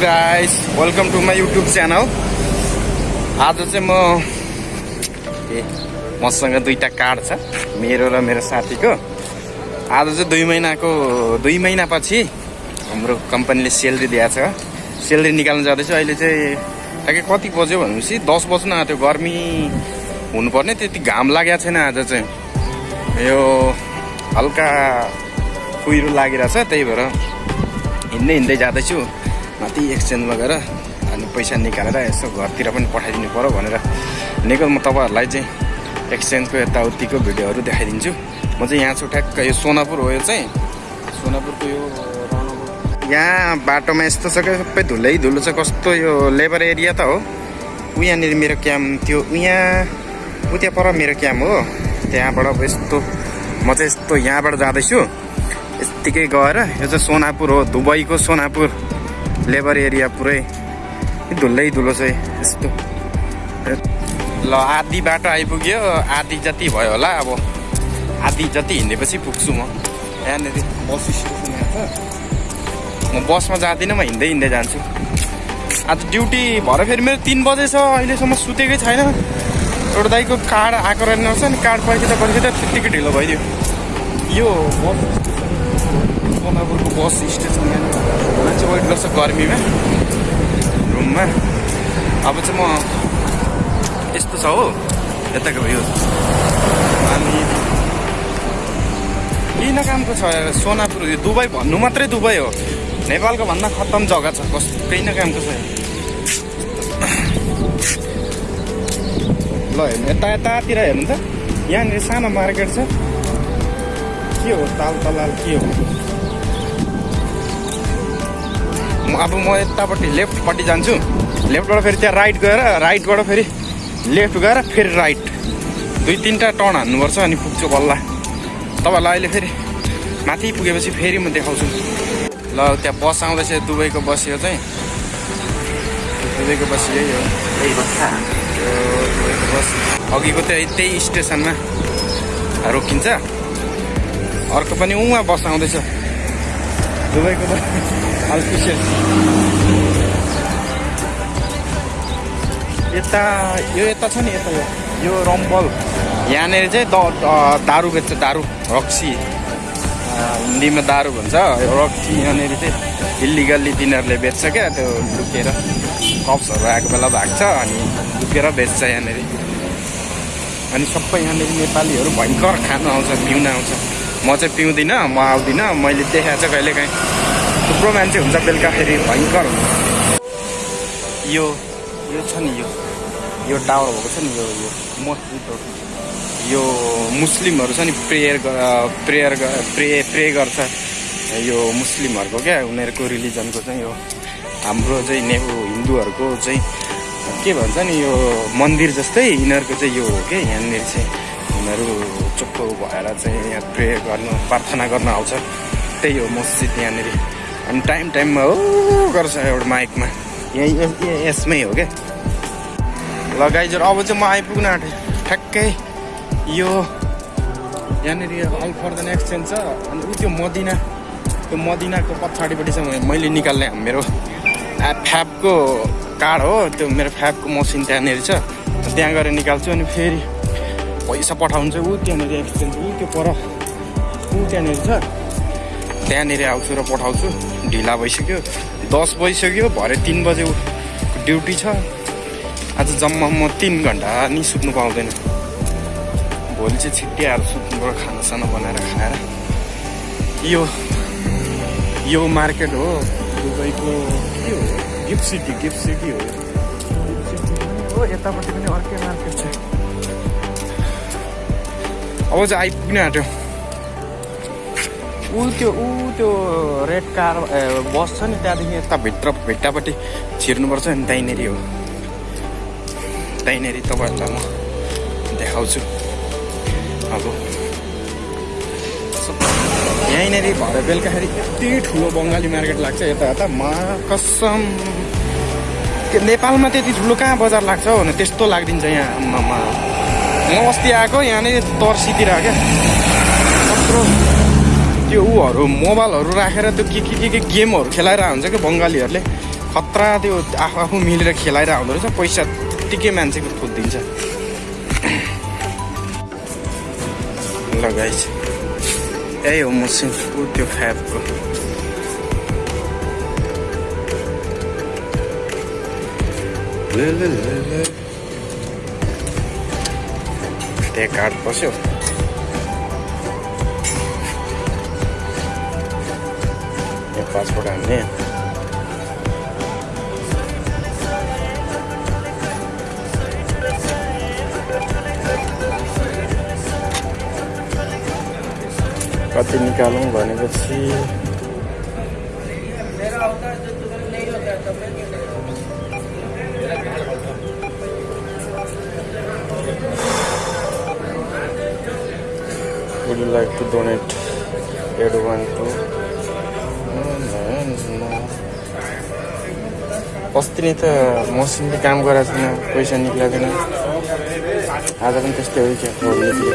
Guys welcome to my YouTube channel आज चाहिँ म ए मसँग दुईवटा कार्ड छ मेरो र मेरो साथीको। आज चाहिँ दुई महिनाको दुई महिनापछि हाम्रो कम्पनीले सेलरी छ। सेलरी निकाल्नु जाँदैछु। अहिले चाहिँ ठ्याक्कै कति बज्यो भनेपछि दस बज्नु आँट्यो। गर्मी हुनुपर्ने त्यति घाम लागेको छैन आज चाहिँ। यो हल्का कुहिरो लागिरहेछ त्यही भएर हिँड्दै हिँड्दै जाँदैछु। माथि एक्सचेन्जमा गएर अनि पैसा निकालेर यसो घरतिर पनि पठाइदिनु पऱ्यो भनेर निको म तपाईँहरूलाई चाहिँ एक्सचेन्जको यताउतिको भिडियोहरू देखाइदिन्छु। म चाहिँ यहाँ छु ठ्याक्क यो सोनापुर हो यो चाहिँ। सोनापुरको यो यहाँ बाटोमा यस्तो छ सबै धुलै धुलो छ कस्तो यो लेबर एरिया त हो। उ यहाँनिर मेरो क्याम्प थियो। यहाँ उ त्यहाँ पर मेरो क्याम्प हो। त्यहाँबाट अब यस्तो म चाहिँ यस्तो यहाँबाट जाँदैछु। यत्तिकै गएर यो चाहिँ सोनापुर हो दुबईको सोनापुर। लेबर एरिया पुरै धुलै धुलो छ यस्तो ल आधी बाटो आइपुग्यो आधी जति भयो होला अब आधी जति हिँडेपछि पुग्छु म यहाँनिर बस स्टेसन म बसमा जाँदिनँ म हिँड्दै हिँड्दै जान्छु आज ड्युटी भएर फेरि मेरो तिन बजे छ अहिलेसम्म सुतेकै छैन एउटा दाइको कार्ड आएको रहेछ नि कार्ड पर्खिँदा पर्खिँदा त्यत्तिकै ढिलो भइदियो यो बस सोनापुरको बस स्टेसन मान्छे वेट गर्छ गर्मीमा रुममा अब चाहिँ म यस्तो छ हो यताको यो अनि किन कामको छ सोनापुर यो दुबई भन्नु मात्रै दुबई हो नेपालको भन्दा खत्तम जग्गा छ कस केही न कामको छ ल हेर्नु यता यतातिर हेर्नु त यहाँनिर सानो मार्केट छ के हो ताल तलाल के हो अब म यतापट्टि लेफ्टपट्टि जान्छु। लेफ्टबाट फेरि त्यहाँ राइट गएर राइटबाट फेरि लेफ्ट गएर फेरि राइट दुई तिनवटा टर्न हान्नुपर्छ अनि पुग्छु बल्ल। तपाईँहरूलाई अहिले फेरि माथि पुगेपछि फेरि म देखाउँछु। ल त्यहाँ बस आउँदैछ दुबईको बस यो चाहिँ। दुबईको बस यही हो। यही दुबईको बस। अघिको त्यही त्यही स्टेसनमा रोकिन्छ। अर्को पनि उहाँ बस आउँदैछ। दुबईको त अल्पिसियल यता यो यता छ नि यता यो यो रम्बल यहाँनिर चाहिँ द दारु बेच्छ दारु रक्सी हिन्दीमा दारु भन्छ रक्सी यहाँनिर चाहिँ इलिगल्ली तिनीहरूले बेच्छ क्या त्यो लुकेर कप्सहरू आएको बेला भाग्छ अनि लुकेर बेच्छ यहाँनिर अनि सबै यहाँनिर नेपालीहरू भयङ्कर खानु आउँछ पिउन आउँछ म चाहिँ पिउँदिनँ म आउँदिनँ मैले देखाएको छ कहिलेकाहीँ थुप्रो मान्छे हुन्छ बेलुकाखेरि भयङ्कर यो यो छ नि यो यो टावर भएको छ नि यो यो मस्जिदहरू यो मुस्लिमहरू छ नि प्रेयर प्रेयर प्रे प्रे गर्छ। यो मुस्लिमहरूको क्या उनीहरूको रिलिजनको चाहिँ यो हाम्रो चाहिँ ने हिन्दूहरूको चाहिँ के भन्छ नि यो मन्दिर जस्तै यिनीहरूको चाहिँ यो हो कि यहाँनिर चाहिँ। उनीहरू चुप्पो भएर चाहिँ यहाँ प्रे गर्नु प्रार्थना गर्न आउँछ। त्यही हो मस्जिद यहाँनिर। अनि टाइम टाइममा हो गर्छ एउटा माइकमा। यहीँ यसमै हो क्या ल गाइजहरू अब चाहिँ म आइपुग्न आँटेँ। ठ्याक्कै यो यहाँनिर अल फर द एक्सचेन्ज छ। अनि ऊ त्यो मदिना त्यो मदिनाको पछाडिपट्टि चाहिँ मैले निकाल्ने मेरो फ्याबको कार्ड हो। त्यो मेरो फ्याबको मसिन त्यहाँनिर छ। त्यहाँ गएर निकाल्छु अनि फेरि पैसा पठाउनु चाहिँ ऊ त्यहाँनिर एक्सचेन्ज ऊ त्यो पर ऊ त्यहाँनिर छ। त्यहाँनिर आउँछु र पठाउँछु। ढिला भइसक्यो। दस बजिसक्यो भरे तिन बजे ड्युटी छ। आज जम्मा म तिन घन्टा नि सुत्नु पाउँदैन। भोलि चाहिँ छिट्टै आएर सुत्नुबाट खानासाना बनाएर खाएर। यो यो मार्केट हो। दुबईको के हो? गिफ्ट सिटी गिफ्ट सिटी हो। हो। यतापट्टि पनि अर्कै मार्केट छ। अब चाहिँ आइपुग्न आँट्यो? ऊ त्यो ऊ त्यो रेड कार बस छ नि त्यहाँदेखि यता भित्र भिट्टापट्टि छिर्नुपर्छ नि त्यहीँनिर हो। त्यहीँनिर तपाईँहरूलाई म देखाउँछु। अब यहीँनिर भरे बेलुकाखेरि यति ठुलो बङ्गाली मार्केट लाग्छ यता यता मा कसम! नेपालमा त्यति ठुलो कहाँ बजार लाग्छ भने त्यस्तो लागिदिन्छ यहाँ आम्मामा। म अस्ति आएको यहाँनिर तर्सीतिर क्या। कत्रो त्यो ऊहरू मोबाइलहरू राखेर त्यो के के के के गेमहरू खेलाएर हुन्छ क्या बङ्गालीहरूले। खतरा त्यो आफू आफू मिलेर खेलाएर आउँदो रहेछ पैसा त्यत्तिकै मान्छेको थुत्दिन्छ ल गाइस यही हो मसिन त्यो फ्याबको त्यहाँ काठ बस्यो यहाँ पासपोर्ट हान्ने कति निकालौँ भनेपछि would like to donate one to अस्ति नै त मसिनले काम गराएको छैन पैसा निक्लिएको छैन आज पनि त्यस्तै हो क्या निक्ल्यो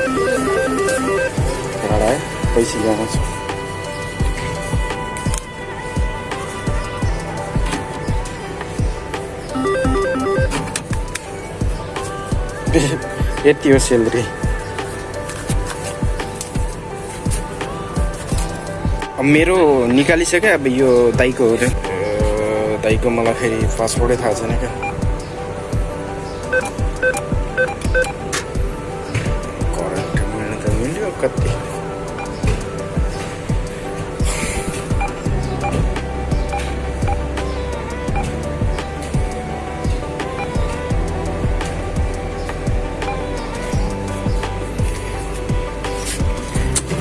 है पैसा जानुहोस् यति हो सेलरी अब मेरो निकालिसक्यो अब यो दाइको हो त्यो। दाइको मलाई फेरि पासपोर्टै थाहा छैन क्या। करेन्ट मिल्नु त मिल्यो कति।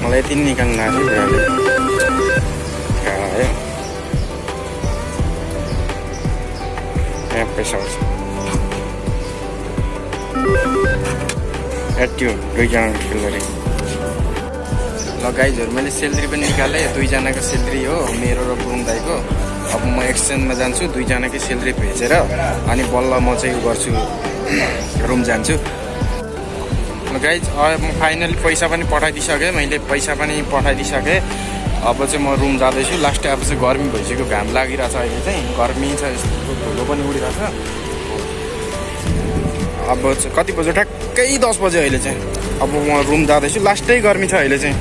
मलाई यति निकाल्नु आएको यहाँ पैसा आउँछ एट्यो दुईजनाको खेल्दाखेरि ल गाइजहरू मैले सेलरी पनि निकालेँ। दुईजनाको सेलरी हो मेरो र गुरुङ दाईको। अब म एक्सचेन्जमा जान्छु दुईजनाकै सेलरी भेचेर अनि बल्ल म चाहिँ गर्छु रुम जान्छु। गाइज म फाइनली पैसा पनि पठाइदिइसकेँ। मैले पैसा पनि पठाइदिइसकेँ। अब चाहिँ म रुम जाँदैछु। लास्ट अब चाहिँ गर्मी भइसक्यो घाम लागिरहेछ अहिले चाहिँ। गर्मी छ यस्तो धुलो पनि उडिरहेछ। अब चाहिँ कति बज्यो? ठ्याक्कै दस बज्यो अहिले चाहिँ। अब म रुम जाँदैछु। लास्टै गर्मी छ अहिले चाहिँ।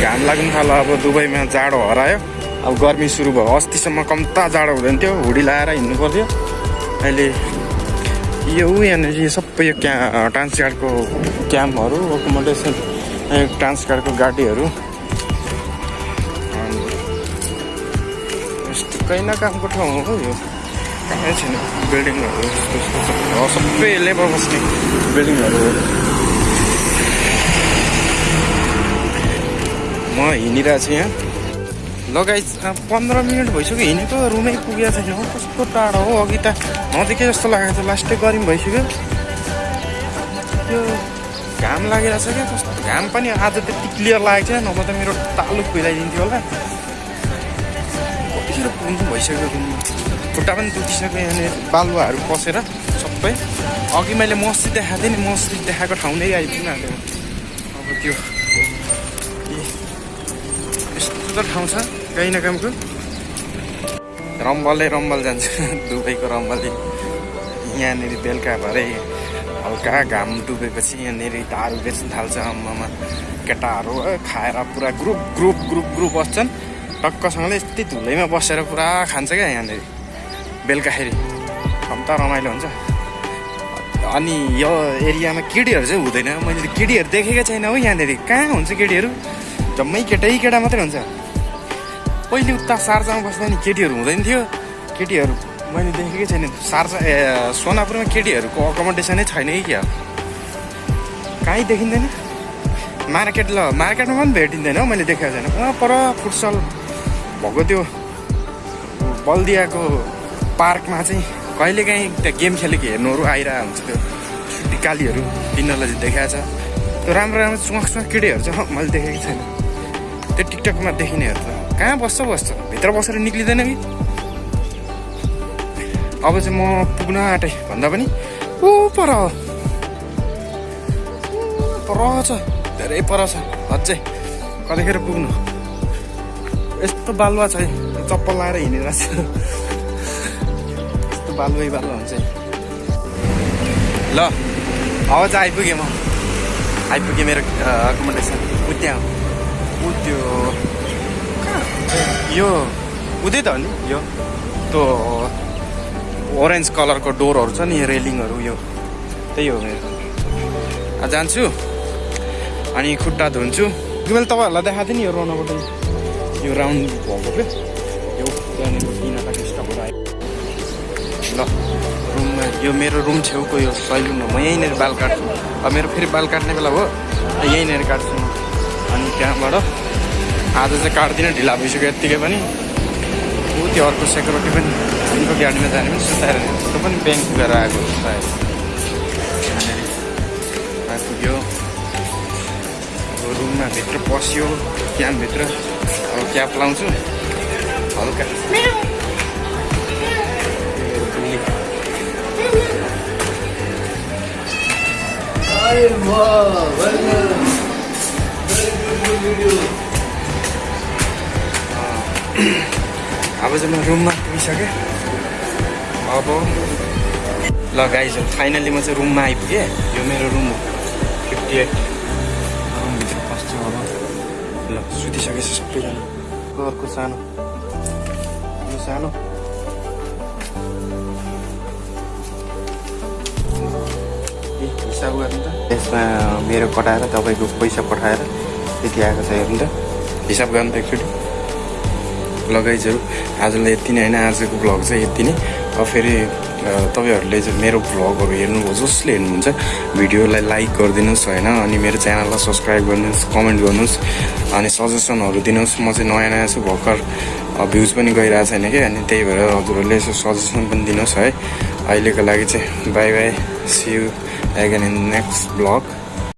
घाम लाग्नु थाल्यो। अब दुबईमा जाडो हरायो। अब गर्मी सुरु भयो। अस्तिसम्म कम्ता जाडो हुँदैन थियो। हुडी लाएर हिँड्नु पर्थ्यो। अहिले यो यहाँनिर सबै यो क्या ट्रान्स गार्डको क्याम्पहरू एकोमोडेसन ट्रान्स गार्डको गाडीहरू। यस्तो कैना कामको ठाउँ हो यो कहीँ छैन बिल्डिङहरू सबै लेबर बस्ने बिल्डिङहरू हो म हिँडिरहेको छु यहाँ लगाइ पन्ध्र मिनट भइसक्यो हिँडेको रुमै पुगेको छैन हो कस्तो टाढो हो अघि त नजिकै जस्तो लागेको थियो लास्टै गर्मी भइसक्यो त्यो घाम लागिरहेछ क्या कस्तो घाम पनि आज त्यति क्लियर लागेको छैन नभए त मेरो तालु खुइलाइदिन्थ्यो होला कतिखेर पुग्नु भइसक्यो खुट्टा पनि दुखिसक्यो यहाँनिर बालुवाहरू पसेर सबै। अघि मैले मस्जिद देखाएको थिएँ नि मस्जिद देखाएको ठाउँ नै आइपुग्न हाल्यो अब त्यो यस्तो त ठाउँ छ काहीँ न कामको रम्बलै रम्बल जान्छ दुबईको रम्बलै। यहाँनिर बेलुका भरे हल्का घाम डुबेपछि यहाँनिर दारू बेच्न थाल्छ आम्मामा। केटाहरू खाएर पुरा ग्रुप ग्रुप ग्रुप ग्रुप बस्छन्। टक्कसँगले यस्तै धुलैमा बसेर पुरा खान्छ क्या यहाँनिर। बेलुकाखेरि। कम्ता रमाइलो हुन्छ। अनि यो एरियामा केटीहरू चाहिँ हुँदैन। मैले केटीहरू देखेकै छैन हो यहाँनिर। कहाँ हुन्छ केटीहरू? जम्मै केटै केटा मात्रै हुन्छ। पहिले उता सार्जामा बस्दा नि केटीहरू हुँदैन थियो। केटीहरू मैले देखेकै छैन। सार्जा ए सोनापुरमा केटीहरूको अकोमोडेसनै छैन कि क्या? कहीँ देखिँदैन। मार्केट ल मार्केटमा पनि भेटिँदैन हौ मैले देखेको छैन। पर फुटसल। भएको त्यो बल्दियाको पार्कमा चाहिँ कहिलेकाहीँ त्यहाँ गेम खेलेको हेर्नुहरू आइरहेको हुन्छ त्यो टिकालीहरू तिनीहरूलाई देखाएको छ। त्यो राम्रो राम्रो चुवाख चुवाख केटीहरू चाहिँ मैले देखेको छैन। त्यो टिकटकमा देखिनेहरू त कहाँ बस्छ बस्छ? भित्र बसेर निक्लिँदैन कि? अब चाहिँ म पुग्न आँटेँ भन्दा पनि ऊ पर। पर छ। धेरै पर छ। अझै कतिखेर पुग्नु? यस्तो बालुवा छ है चप्पल लाएर हिँडिरहेको छु। बालुवै बालु हुन्छ। ल अब चाहिँ आइपुगेँ म। आइपुगेँ मेरो एकोमोडेसन ऊ त्यहाँ ऊ त्यो? यो उतै त हो नि? यो त्यो ओरेन्ज कलरको डोरहरू छ नि रेलिङहरू यो। त्यही हो मेरो। जान्छु। अनि खुट्टा धुन्छु। मैले तपाईँहरूलाई देखाएको थिएँ नि यो रनबाट यो राउन्ड भएको क्या? यो त्यहाँनिर बिनाका स्टपहरू आयो। ल रुममा यो मेरो रुम छेउको यो सैलुन हो म यहीँनिर बाल काट्छु। अब मेरो फेरि बाल काट्ने बेला र यहीँनिर काट्छु अनि त्यहाँबाट आज चाहिँ काट्दिनँ ढिला भइसक्यो यत्तिकै पनि। ऊ त्यो अर्को सेक्युरिटी पनि उनको गाडीमा जाने पनि सुताएर त्यो पनि ब्याङ्क गएर आएको हो सायद। आइपुग्यो रुममा भित्र पस्यो अब क्याप लाउँछु हल्का। अब चाहिँ म रुममा पुगिसकेँ अब ल गाइज फाइनली म चाहिँ रुममा आइपुगेँ। यो मेरो रुम हो। फिफ्टी एट ल सुतिसकेछ सबैजना। अर्को सानो यो सानो हिसाब गर्नु त यसमा मेरो कटाएर तपाईँको पैसा पठाएर त्यति आएको छ हेर्नु त हिसाब गर्नु त एकचोटि लगाइजहरू आजलाई यति नै होइन आजको भ्लग चाहिँ यति नै अब फेरि तपाईँहरूले मेरो भ्लगहरू हेर्नुभयो जसले हेर्नुहुन्छ भिडियोलाई लाइक गरिदिनुहोस् होइन अनि मेरो च्यानललाई सब्सक्राइब गरिदिनुहोस् कमेन्ट गर्नुहोस् अनि सजेसनहरू दिनुहोस्। म चाहिँ नयाँ नयाँ छु भर्खर भ्युज पनि गइरहेको छैन कि अनि त्यही भएर हजुरहरूले यसो सजेसन पनि दिनुहोस् है। अहिलेको लागि चाहिँ bye bye see you again in next vlog